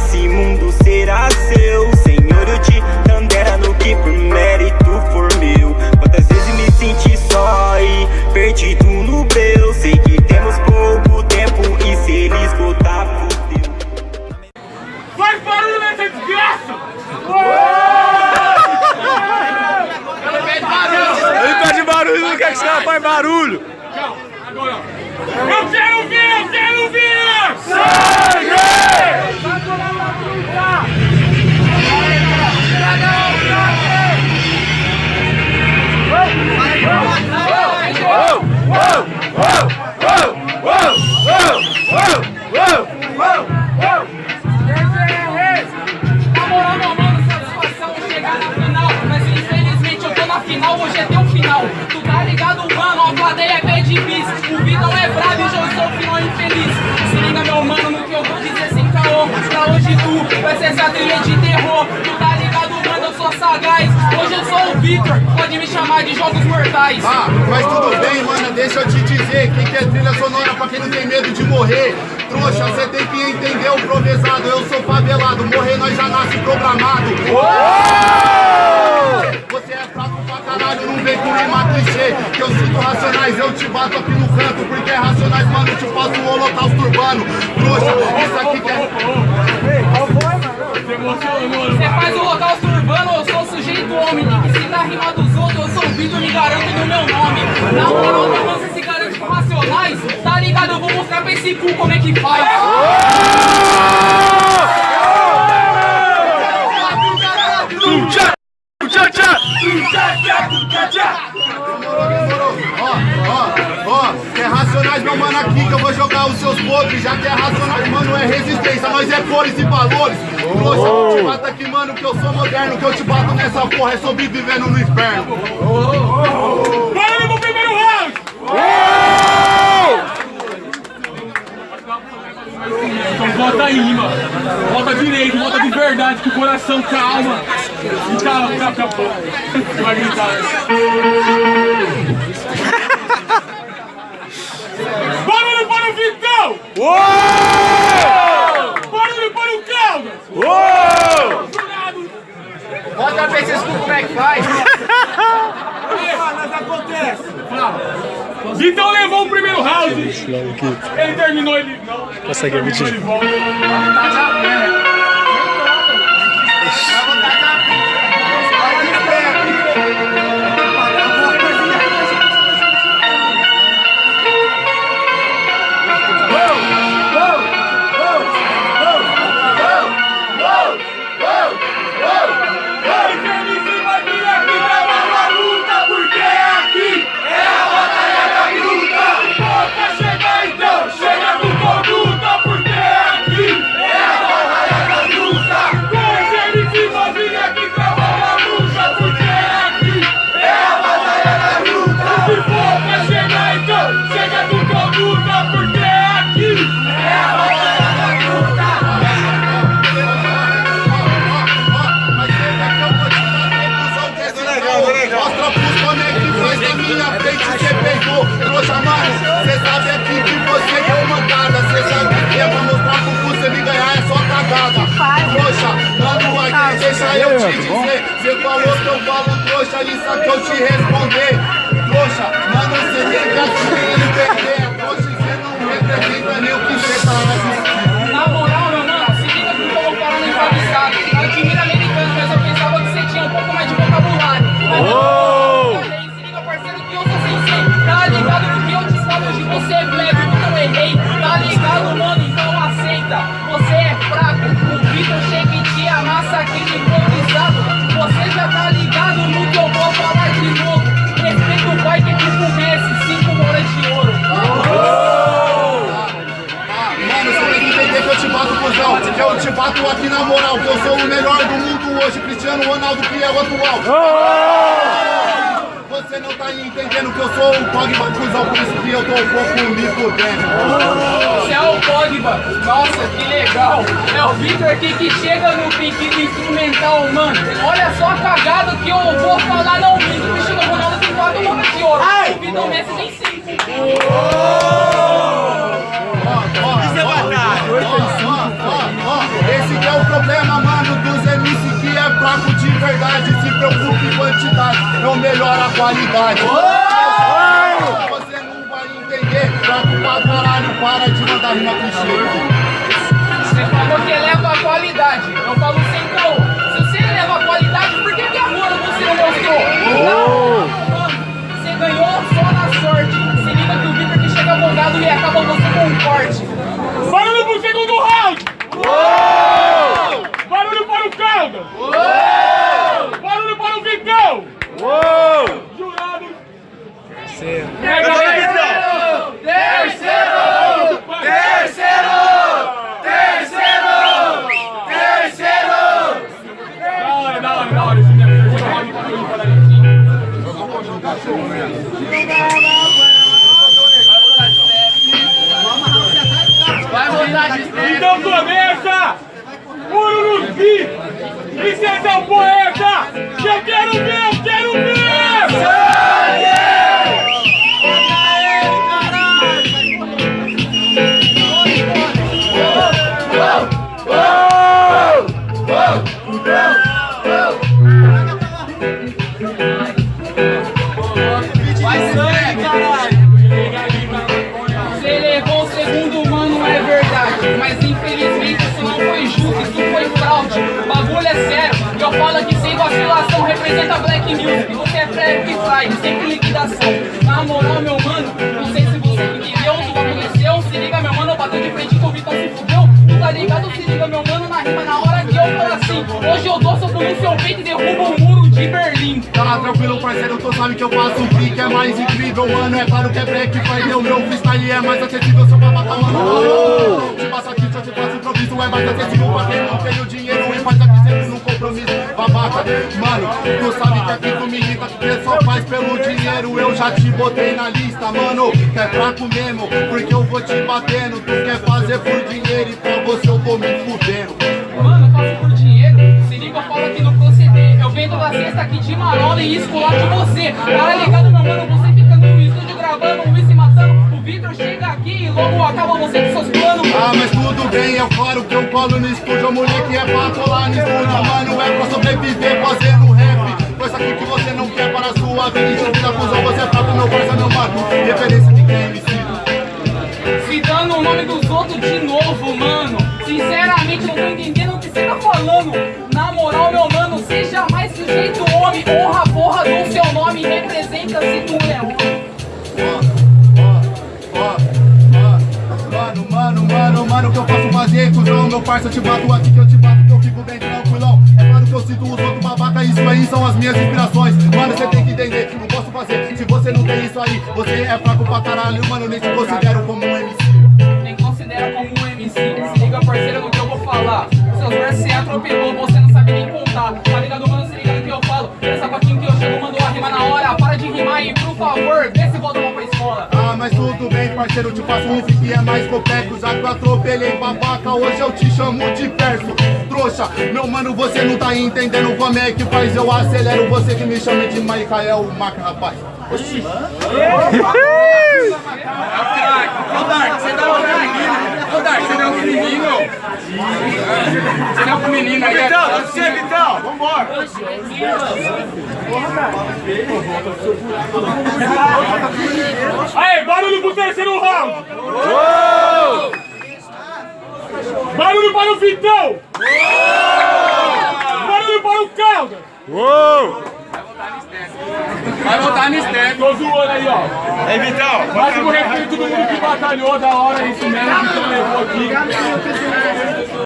esse mundo será seu Senhor, eu te tandera no que por mérito for meu Quantas vezes me senti só e perdido no breu Sei que temos pouco tempo e se ele esgotar, fudeu Faz barulho nessa desgraça! Ele pede barulho, não quer que os caras façam barulho. Agora, eu quero ver, eu quero ver! Sangue! Trilha de terror. Tu tá ligado, mano? Eu sou sagaz. Hoje eu sou o Victor, pode me chamar de Jogos Mortais. Ah, mas tudo bem, mano, deixa eu te dizer Quem quer trilha sonora pra quem não tem medo de morrer Trouxa, você tem que entender o provesado Eu sou favelado, morrer nós já nasce programado Você é fraco pra caralho, não vem com rima clichê Que eu sinto racionais, eu te bato aqui no canto Porque é racionais, mano, eu te faço um holocausto urbano Trouxa, isso aqui que é... meu nome. Na moral, você se garante com racionais. Tá ligado? Eu vou mostrar pra esse cu como é que faz. Racionais, meu mano, aqui que eu vou jogar os seus podres. Já que é racionais, mano, é resistência, nós é cores e valores. Trouxa, eu te bato aqui, mano, que eu sou moderno. Que eu te bato nessa porra é sobrevivendo no inferno. Barulho pro primeiro round! Então volta aí, mano. Volta direito, volta de verdade, com o coração calma. E calma, calma, calma. Você vai gritar. Barulho para o Vitão! Barulho para o Caldas! Jurado! Bota pra vocês como é que faz. Mas acontece! Vitão levou o primeiro round! Ele terminou, ele não. Consegue emitir. Ele volta. Cagada Trouxa, mano aqui deixa eu te dizer. Cê falou que eu falo trouxa, isso aqui eu te responder. Trouxa, mano cê tem que assumir e perder. Trouxa, cê não representa nem o que cê tá Na ligado no que eu vou falar de novo. Respeita o pai que é tipo Messi, cinco horas de ouro. Ah, Mano, você tem que entender que eu te bato, cuzão Que eu te bato aqui na moral Que eu sou o melhor do mundo hoje Cristiano Ronaldo que é o atual Você não tá entendendo que eu sou o Pogba, cuzão Por isso que eu tô um pouco me fudendo Você é o Pogba, nossa, que legal. É o Victor aqui que chega no pique do instrumental, mano. Olha só a cagada que eu vou falar, não. O Cristiano Ronaldo tem quatro bolas de ouro. O Vitor Messi tem cinco. Eu melhoro a qualidade. Você não vai entender, fraco pra caralho, para de mandar rima clichê. Você falou que eleva a qualidade. Eu falo sem caô. Se você eleva a qualidade, por que, que agora você não mostrou? Mano, você ganhou só na sorte. Se liga que o Victor que chega bongado e acaba você com um corte. そうね。Representa Black Music. Você é Black Friday, sempre liquidação. Na moral, meu mano, não sei se você entendeu, tudo aconteceu. Se liga, meu mano, eu bateu de frente com o Vitão se fudeu. Tu tá ligado? Se liga, meu mano, na rima, na hora que eu falo assim. Hoje eu dou sopro no seu peito e derrubo o muro de Berlim. Tá tranquilo, parceiro, tu sabe que eu faço o que é mais incrível, mano. É claro que é black, ter o meu freestyle é mais acessível, seu babaca, mano. Te passa aqui, só te faço improviso, é mais acessível pra quem não tem o dinheiro e faz aqui sempre no compromisso, Mano, tu sabe que aqui tu me irrita, que só faz pelo dinheiro. Eu já te botei na lista, mano. Que é fraco mesmo, porque eu vou te batendo. Tu quer fazer por dinheiro e pra você eu vou me fudendo. Mano, eu faço por dinheiro. Se liga, eu falo aqui no proceder. Eu vendo da cesta aqui de marola e escolar de você. Tá ligado, meu mano? Você logo acaba você com seus planos. Ah, mas tudo bem, é claro que eu colo no estúdio A moleque é pra colar no estúdio, mano É pra sobreviver fazendo rap Coisa aqui que você não quer para a sua vida E se vida cuzão, você é fraco, meu parça, meu mano Referência de quem MC Se dando o nome dos outros de novo, mano. Sinceramente, não tô entendendo o que você tá falando. Na moral, meu mano, seja mais sujeito homem. Honra a porra do seu nome. Representa se tu é homem. Mano, mano, o que eu posso fazer, cuzão? Meu parça, eu te bato aqui que eu te bato Que eu fico bem tranquilão É claro que eu sinto os outros babaca Isso aí são as minhas inspirações Mano, você tem que entender, não posso fazer Se você não tem isso aí, você é fraco pra caralho Mano, nem te considero como um MC Nem considera como um MC. Se liga, parceiro, no que eu vou falar. Seus versos você atropelou, você não sabe nem contar. Tá ligado, mano? Se liga no que eu falo. Essa patinho que eu chego, mando a rima na hora. Para de rimar e, por favor, se volta pra escola. Ah, mas tudo bem, parceiro, eu te faço um que é mais complexo. Já que eu atropelei babaca, hoje eu te chamo de verso. Trouxa, meu mano, você não tá entendendo como é que faz. Eu acelero você que me chama de Michael Maca, rapaz. Oxi. Ô Dark, você dá uma menina. Ô Dark, você não é um menino. Você não é um menino aí. Vitão, você, Vitão, vambora. Aí, barulho pro terceiro round. Barulho para o Vitão. Barulho para o Caldas. Uou! Vai voltar no step. Tô zoando aí, ó. Aí, Vitão, Máximo respeito todo mundo que batalhou da hora, isso mesmo, que levou aqui.